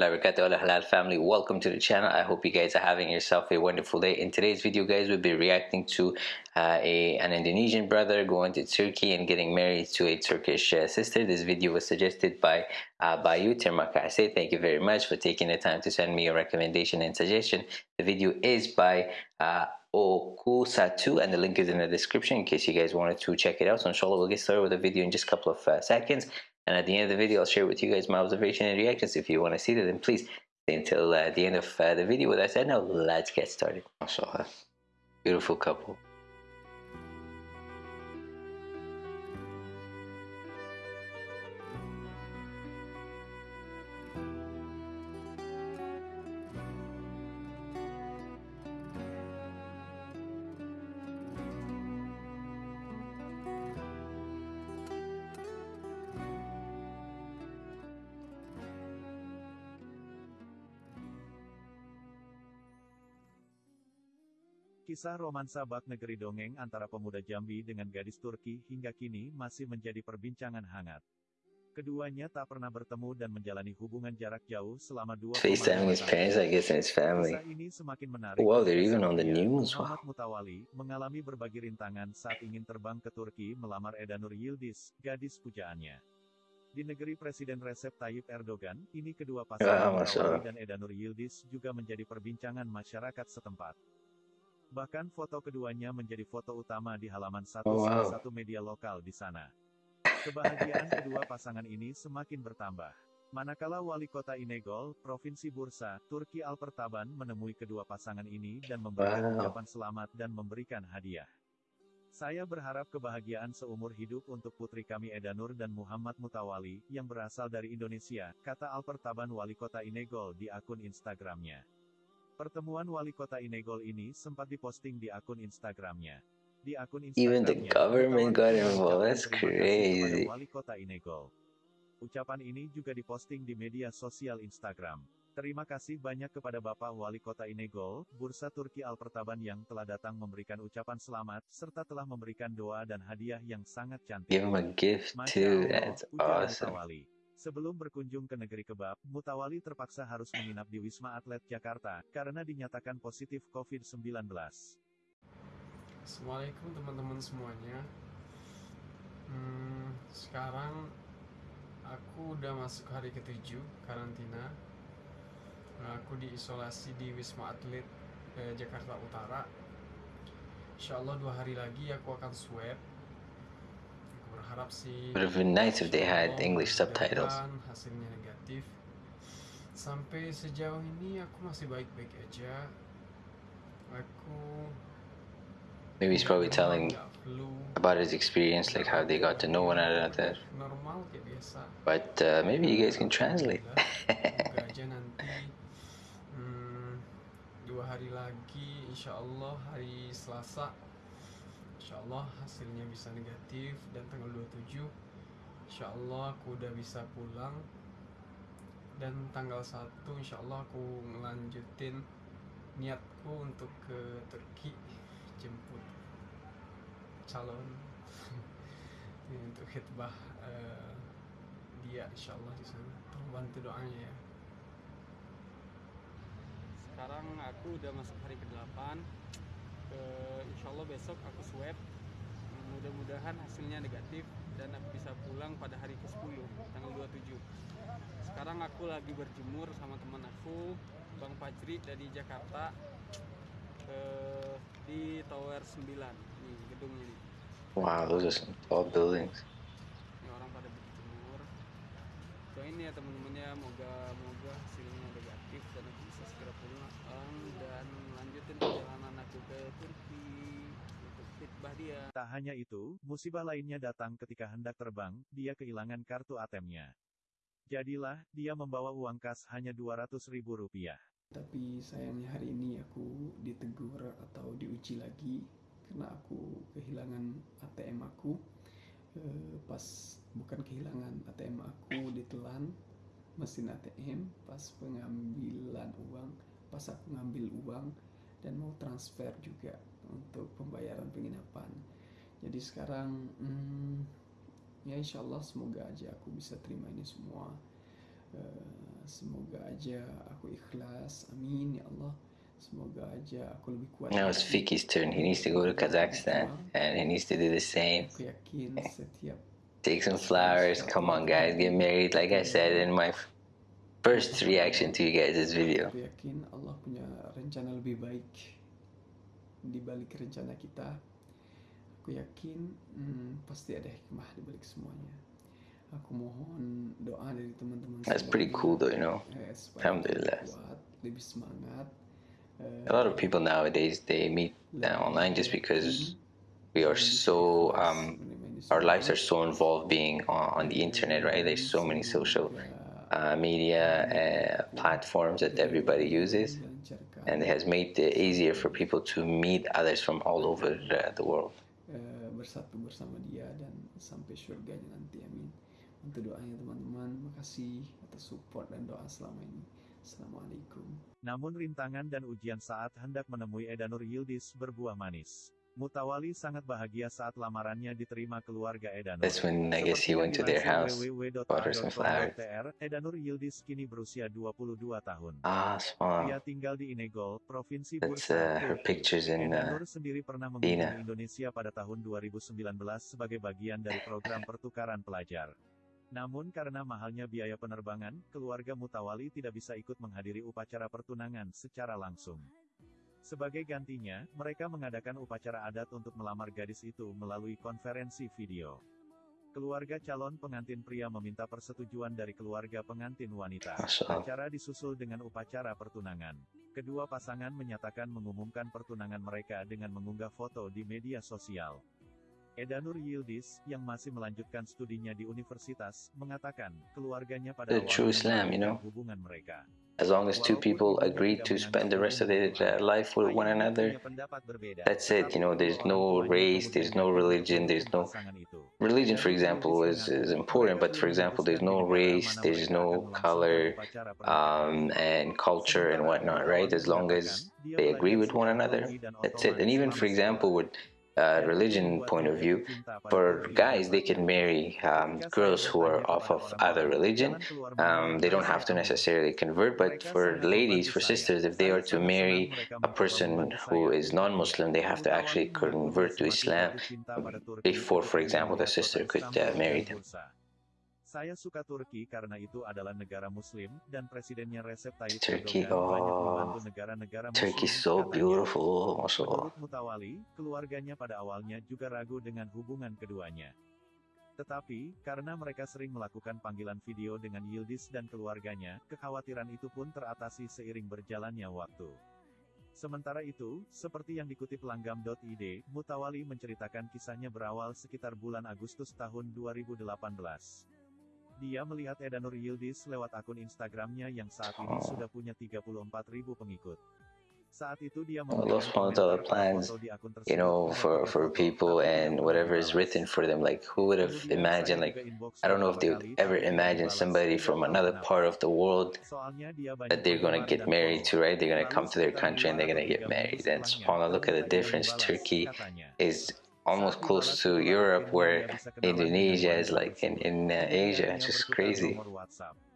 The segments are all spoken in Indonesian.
halal family welcome to the channel i hope you guys are having yourself a wonderful day in today's video guys we'll be reacting to uh, a an indonesian brother going to turkey and getting married to a turkish uh, sister this video was suggested by uh, Bayu Termakase. Thank you very much for taking the time to send me a recommendation and suggestion. The video is by uh, Okusatu and the link is in the description in case you guys wanted to check it out. So inshallah we'll get started with the video in just a couple of uh, seconds. And at the end of the video, I'll share with you guys my observation and reactions. If you want to see that, then please stay until uh, the end of uh, the video. With that said, now let's get started. MashaAllah. Beautiful couple. Kisah romansa bak negeri dongeng antara pemuda Jambi dengan gadis Turki hingga kini masih menjadi perbincangan hangat. Keduanya tak pernah bertemu dan menjalani hubungan jarak jauh selama dua FaceTime his parents, I guess, and his family. Kisah ini semakin menarik. Wow, they're even on the news. Wow. Mutawali mengalami berbagai rintangan saat ingin terbang ke Turki melamar Edanur Yildiz, gadis pujaannya. Di negeri Presiden Recep Tayyip Erdogan, ini kedua pasangan Allah. Mutawali dan Edanur Yildiz juga menjadi perbincangan masyarakat setempat. Bahkan foto keduanya menjadi foto utama di halaman satu Oh, salah wow. satu media lokal di sana. Kebahagiaan kedua pasangan ini semakin bertambah. Manakala wali kota Inegol, Provinsi Bursa, Turki Alpertaban menemui kedua pasangan ini dan memberikan Wow. ucapan selamat dan memberikan hadiah. Saya berharap kebahagiaan seumur hidup untuk putri kami Edanur dan Muhammad Mutawali, yang berasal dari Indonesia, kata Alpertaban wali kota Inegol di akun Instagramnya. Pertemuan wali kota Inegol ini sempat diposting di akun Instagramnya. Di akun Even the Instagramnya, government got involved. That's kepada crazy. Wali kota Inegol. Ucapan ini juga diposting di media sosial Instagram. Terima kasih banyak kepada Bapak Wali Kota Inegol, Bursa Turki Alpertaban yang telah datang memberikan ucapan selamat, serta telah memberikan doa dan hadiah yang sangat cantik. Give him a gift too. That's awesome. Sebelum berkunjung ke negeri kebab, Mutawali terpaksa harus menginap di Wisma Atlet Jakarta, karena dinyatakan positif COVID-19. Assalamualaikum teman-teman semuanya. Hmm, sekarang aku udah masuk hari ketujuh karantina. Nah, aku diisolasi di Wisma Atlet eh, Jakarta Utara. Insya Allah dua hari lagi aku akan swab. Sih. Would have been nice if they had English subtitles. Hasilnya negatif. Sampai sejauh ini aku masih baik-baik aja. Aku Maybe he's probably telling about his experience, like how they got to know one another. normal kayak biasa But uh, maybe you guys can translate. Hmm, dua hari lagi insya Allah hari Selasa insya Allah hasilnya bisa negatif dan tanggal 27 insya Allah aku udah bisa pulang. Dan tanggal 1 insya Allah aku ngelanjutin niatku untuk ke Turki jemput calon. Untuk khidbah eh, dia insya Allah di sana. Tolong bantu doanya ya. Sekarang aku udah masuk hari ke-8 Eh, insya Allah besok aku swab. Mudah-mudahan hasilnya negatif dan aku bisa pulang pada hari ke-10 tanggal 27 sekarang aku lagi berjemur sama teman aku Bang Fajri dari Jakarta eh, di Tower 9 nih gedung ini Wow, those are some buildings. ini orang pada berjemur doain ya temen-temennya moga moga hasilnya negatif dan aku bisa segera pulang dan melanjutin perjalanan aku ke Turki untuk khidbah dia Tak hanya itu, musibah lainnya datang ketika hendak terbang, dia kehilangan kartu ATM-nya. Jadilah, dia membawa uang kas hanya 200 ribu rupiah. tapi sayangnya hari ini aku ditegur atau diuji lagi karena aku kehilangan ATM aku Eh, pas bukan kehilangan ATM aku ditelan mesin ATM pas pengambilan uang pas aku ngambil uang dan mau transfer juga untuk pembayaran penginapan. Jadi sekarang hmm, ya insya Allah semoga aja aku bisa terima ini semua. Eh, semoga aja aku ikhlas amin ya Allah semoga aja aku lebih kuat Now it's Fiki's turn. He needs to go to Kazakhstan and he needs to do the same. setiap Take some flowers. Come on, guys, get married. Like I said in my first reaction to you guys' video. aku yakin Allah punya rencana di balik rencana kita aku yakin hmm, pasti ada hikmah di balik semuanya aku mohon doa dari teman-teman That's pretty cool, though, you know. eh, Alhamdulillah. lebih kuat lebih semangat eh, A lot of people nowadays they meet uh, online just because we are so um, our lives are so involved being on, on the internet, right? There's so many social uh, media uh, platforms that everybody uses, and it has made it easier for people to meet others from all over the, the world. eh, bersatu bersama dia dan sampai surganya nanti amin untuk doanya teman-teman makasih atas support dan doa selama ini assalamualaikum Namun rintangan dan ujian saat hendak menemui Edanur Yildiz berbuah manis. Mutawali sangat bahagia saat lamarannya diterima keluarga Edanur. That's when I guess he went to their house, bought her some flowers. Edanur Yildiz kini berusia 22 tahun. Ah, small. Ia tinggal di Inegol, Provinsi That's Bursa, uh, her pictures in. Uh, Edanur sendiri pernah mengunjungi Indonesia pada tahun 2019 sebagai bagian dari program pertukaran pelajar. Namun karena mahalnya biaya penerbangan, keluarga Mutawali tidak bisa ikut menghadiri upacara pertunangan secara langsung. Sebagai gantinya, mereka mengadakan upacara adat untuk melamar gadis itu melalui konferensi video. Keluarga calon pengantin pria meminta persetujuan dari keluarga pengantin wanita. Acara disusul dengan upacara pertunangan. Kedua pasangan menyatakan mengumumkan pertunangan mereka dengan mengunggah foto di media sosial. Edanur Yildiz, yang masih melanjutkan studinya di universitas, mengatakan keluarganya pada The true Islam, you know. hubungan mereka. as long as two people agree to spend the rest of their life with one another, that's it. You know, there's no race, there's no religion, there's no religion, for example, is, is important, but for example, there's no race, there's no color, um, and culture and whatnot, right? As long as they agree with one another, that's it. And even, for example, with uh, religion point of view, for guys, they can marry um, girls who are off of other religion. Um, they don't have to necessarily convert, but for ladies, for sisters, if they are to marry a person who is non-Muslim, they have to actually convert to Islam before, for example, the sister could uh, marry them. Saya suka Turki karena itu adalah negara muslim dan presidennya Recep Tayyip Turkey, Erdogan banyak oh, membantu negara-negara muslim. Turkey's so katanya. beautiful. Menurut Mutawali, keluarganya pada awalnya juga ragu dengan hubungan keduanya. Tetapi, karena mereka sering melakukan panggilan video dengan Yildiz dan keluarganya, kekhawatiran itu pun teratasi seiring berjalannya waktu. Sementara itu, seperti yang dikutip langgam.id, Mutawali menceritakan kisahnya berawal sekitar bulan Agustus tahun 2018. Dia melihat Edanur Yildiz lewat akun Instagramnya yang saat ini Oh. sudah punya 34.000 pengikut. Saat itu dia Allah memberikan subhanahu wa komentar ta'ala pada plans, foto di akun you know, for, for people and whatever is written for them. Like, who would have imagined, like, I don't know if they would ever imagine somebody from another part of the world Soalnya dia banyak that they're gonna get married to, right? They're gonna come to their country and they're gonna get married. And subhanAllah, look at the difference. Turkey is almost close to Europe, where Indonesia is like in, in uh, Asia. It's just crazy.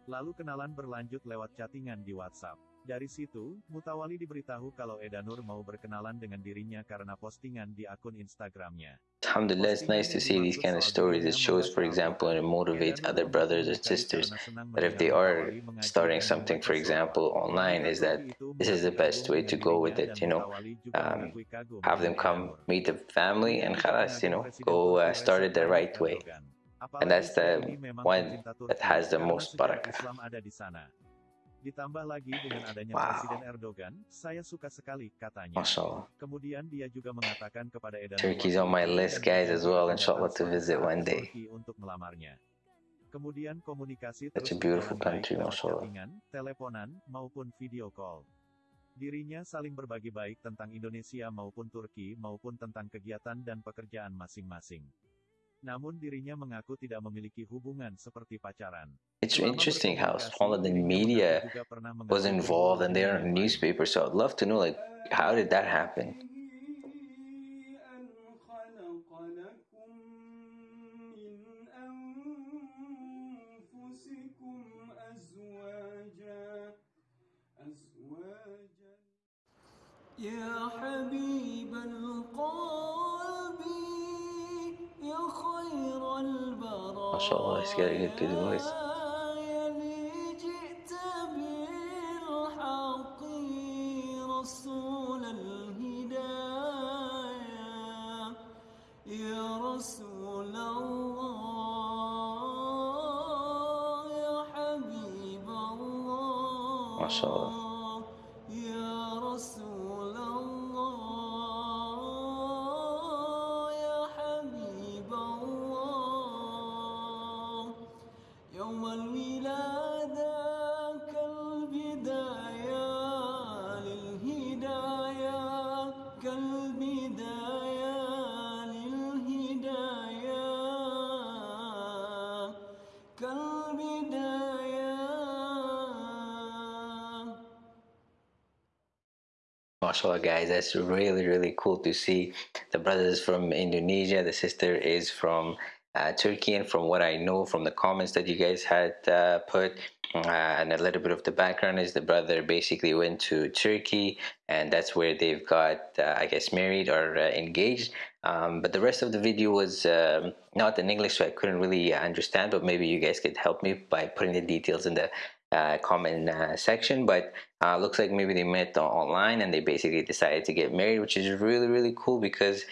Lalu kenalan berlanjut lewat chattingan di WhatsApp. Dari situ, Mutawali diberitahu kalau Edanur mau berkenalan dengan dirinya karena postingan di akun Instagramnya. Alhamdulillah, it's nice to see these kind of stories. It shows, for example, and it motivates other brothers and sisters that if they are starting something, for example, online, is that this is the best way to go with it, you know. Um, have them come meet the family and khalas, you know, go uh, start it the right way. And that's the one that has the most barakah. Ditambah lagi dengan adanya Wow. Presiden Erdogan, saya suka sekali, katanya. MashaAllah. Kemudian dia juga mengatakan kepada Edanur Turkey's on my list, guys, as well, inshallah, datang to visit one day. Untuk melamarnya. Kemudian komunikasi Such terus a beautiful country, mashallah. teleponan, maupun video call. Dirinya saling berbagi baik tentang Indonesia maupun Turki maupun tentang kegiatan dan pekerjaan masing-masing. Namun dirinya mengaku tidak memiliki hubungan seperti pacaran. It's interesting how Holland media was involved and they're in newspaper, so I'd love to know like how did that happen? يا حبيب القلب شاء الله he's getting a good voice ما شاء الله MashaAllah guys, that's really really cool to see. The brother is from Indonesia, the sister is from uh, Turkey, and from what I know from the comments that you guys had uh, put, uh, and a little bit of the background is the brother basically went to Turkey, and that's where they've got, uh, I guess, married or uh, engaged. Um, but the rest of the video was um, not in English, so I couldn't really understand. But maybe you guys could help me by putting the details in the comment uh, section. But uh, looks like maybe they met online and they basically decided to get married, which is really really cool because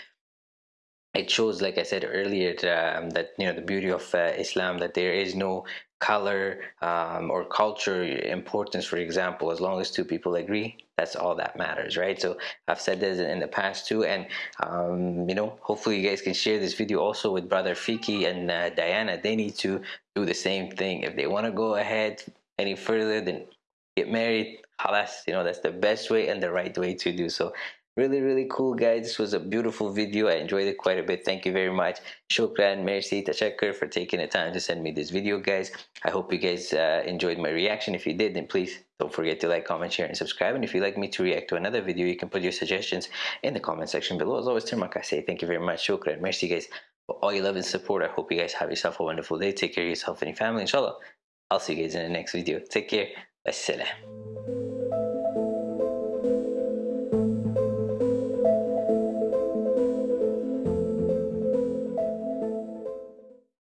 it shows, like I said earlier, um, that you know the beauty of uh, Islam that there is no color um, or culture importance. For example, as long as two people agree, that's all that matters, right? So I've said this in the past too, and um, you know, hopefully you guys can share this video also with brother Fiki and uh, Diana. They need to do the same thing if they want to go ahead any further. Then get married. Halas, you know that's the best way and the right way to do so. Really really cool guys. This was a beautiful video. I enjoyed it quite a bit. Thank you very much. Shukran merci tashakkur for taking the time to send me this video guys. I hope you guys uh, enjoyed my reaction. If you did then please don't forget to like comment share and subscribe. And if you'd like me to react to another video you can put your suggestions in the comment section below. As always Termak, I say thank you very much. Shukran merci guys for all your love and support. I hope you guys have yourself a wonderful day. Take care of yourself and your family. Inshallah i'll see you guys in the next video take care Assalam.